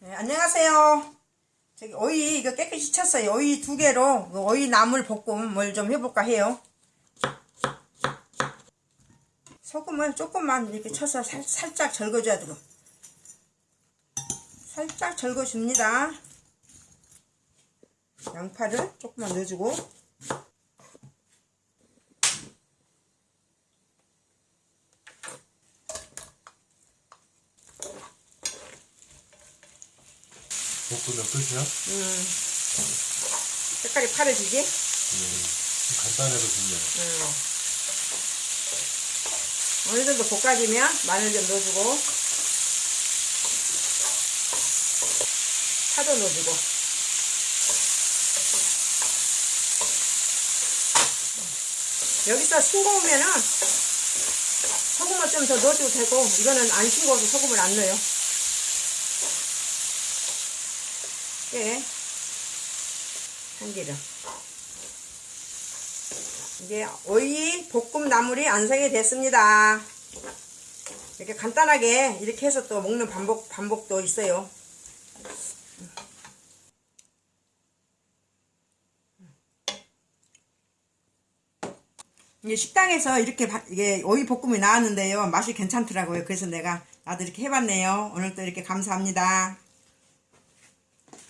네, 안녕하세요. 저기 오이 이거 깨끗이 쳤어요. 오이 두 개로 그 오이 나물 볶음을 좀 해볼까 해요. 소금을 조금만 이렇게 쳐서 살, 살짝 절거줘야 되고 살짝 절거줍니다. 양파를 조금만 넣어주고 볶으면 끝이야? 음, 색깔이 파래지지? 간단해도 좋네. 음. 어느 정도 볶아지면 마늘 좀 넣어주고 파도 넣어주고 여기서 싱거우면은 소금을 좀 더 넣어줘도 되고 이거는 안 싱거워서 소금을 안 넣어요 예 참기름 이제 오이 볶음 나물이 완성이 됐습니다. 이렇게 간단하게 이렇게 해서 또 먹는 반복 반복도 있어요. 이제 식당에서 이렇게 바- 이게 오이 볶음이 나왔는데요. 맛이 괜찮더라고요. 그래서 내가 나도 이렇게 해봤네요. 오늘 또 이렇게 감사합니다.